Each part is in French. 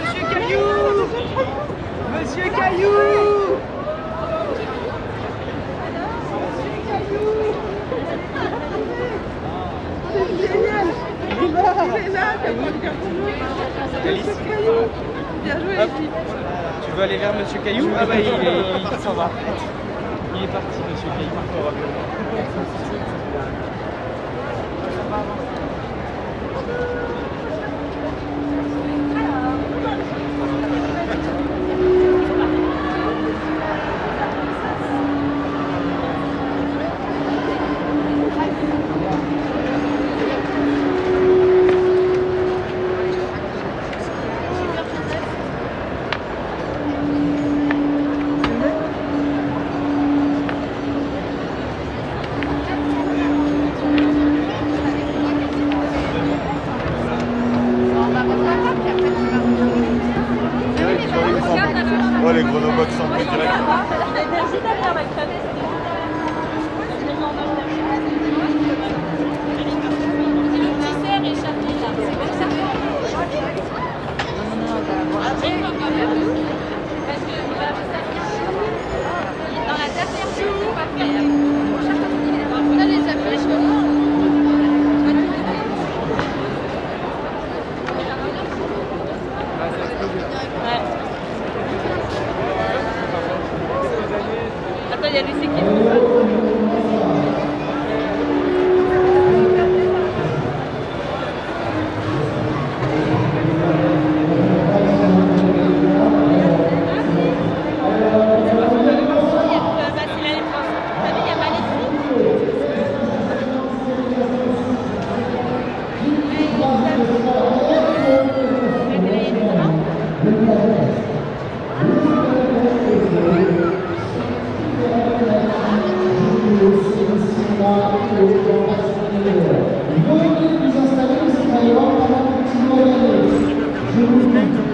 Monsieur Caillou! Monsieur Caillou Bien joué Hop. Tu veux aller vers Monsieur Caillou Ah bah il, est- il s'en va. Il est parti Monsieur Caillou chronobox pris direct. Attends, il y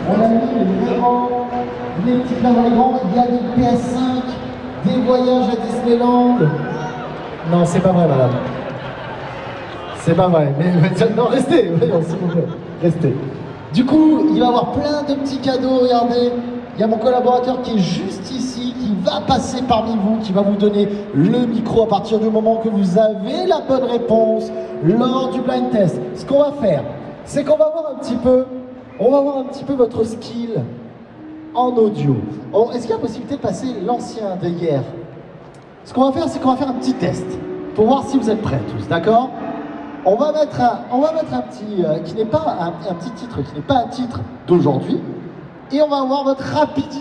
On a mis des petits les grands. Il y a des PS5, des voyages à Disneyland. Non, c'est pas vrai, madame. C'est pas vrai. Mais, mais- non, restez, voyons, s'il vous plaît. Restez. Du coup, il va y avoir plein de petits cadeaux. Regardez, il y a mon collaborateur qui est juste ici, va passer parmi vous, qui va vous donner le micro à partir du moment que vous avez la bonne réponse lors du blind test. Ce qu'on va faire, c'est qu'on va voir un petit peu, on va voir un petit peu votre skill en audio. Est-ce qu'il y a possibilité de passer l'ancien de hier? Ce qu'on va faire, c'est qu'on va faire un petit test pour voir si vous êtes prêts tous, d'accord? On va mettre on va mettre un petit, euh, qui n'est pas un petit titre, qui n'est pas un titre d'aujourd'hui, et on va voir votre rapidité.